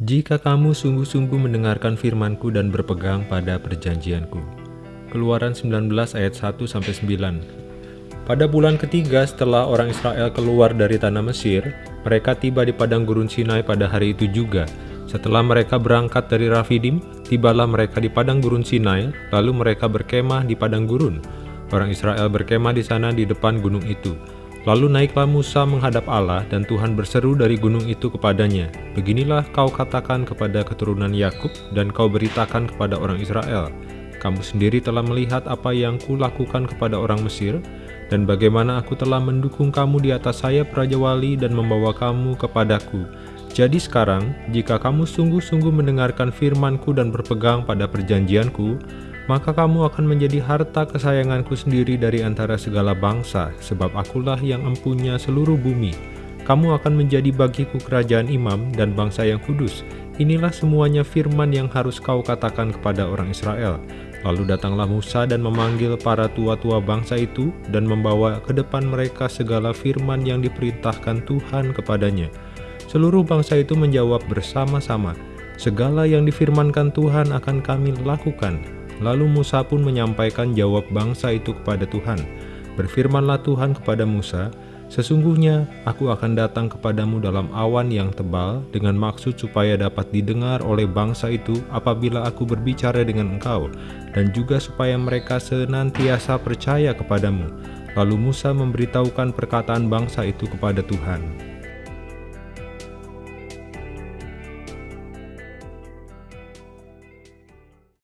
Jika kamu sungguh-sungguh mendengarkan firmanku dan berpegang pada perjanjianku. Keluaran 19 ayat 1-9 Pada bulan ketiga setelah orang Israel keluar dari tanah Mesir, mereka tiba di padang gurun Sinai pada hari itu juga. Setelah mereka berangkat dari Rafidim, tibalah mereka di padang gurun Sinai, lalu mereka berkemah di padang gurun. Orang Israel berkemah di sana di depan gunung itu. Lalu naiklah Musa menghadap Allah dan Tuhan berseru dari gunung itu kepadanya, Beginilah kau katakan kepada keturunan Yakub dan kau beritakan kepada orang Israel, Kamu sendiri telah melihat apa yang kulakukan kepada orang Mesir, dan bagaimana aku telah mendukung kamu di atas sayap Raja Wali dan membawa kamu kepadaku. Jadi sekarang, jika kamu sungguh-sungguh mendengarkan firmanku dan berpegang pada perjanjianku, maka kamu akan menjadi harta kesayanganku sendiri dari antara segala bangsa, sebab akulah yang empunya seluruh bumi. Kamu akan menjadi bagiku kerajaan imam dan bangsa yang kudus. Inilah semuanya firman yang harus kau katakan kepada orang Israel. Lalu datanglah Musa dan memanggil para tua-tua bangsa itu dan membawa ke depan mereka segala firman yang diperintahkan Tuhan kepadanya. Seluruh bangsa itu menjawab bersama-sama, Segala yang difirmankan Tuhan akan kami lakukan, Lalu Musa pun menyampaikan jawab bangsa itu kepada Tuhan. Berfirmanlah Tuhan kepada Musa, Sesungguhnya aku akan datang kepadamu dalam awan yang tebal dengan maksud supaya dapat didengar oleh bangsa itu apabila aku berbicara dengan engkau, dan juga supaya mereka senantiasa percaya kepadamu. Lalu Musa memberitahukan perkataan bangsa itu kepada Tuhan.